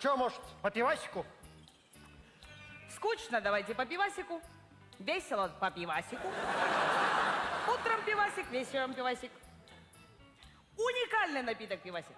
Че, может, по пивасику? Скучно, давайте по пивасику. Весело по пивасику. Утром пивасик, вечером пивасик. Уникальный напиток пивасик.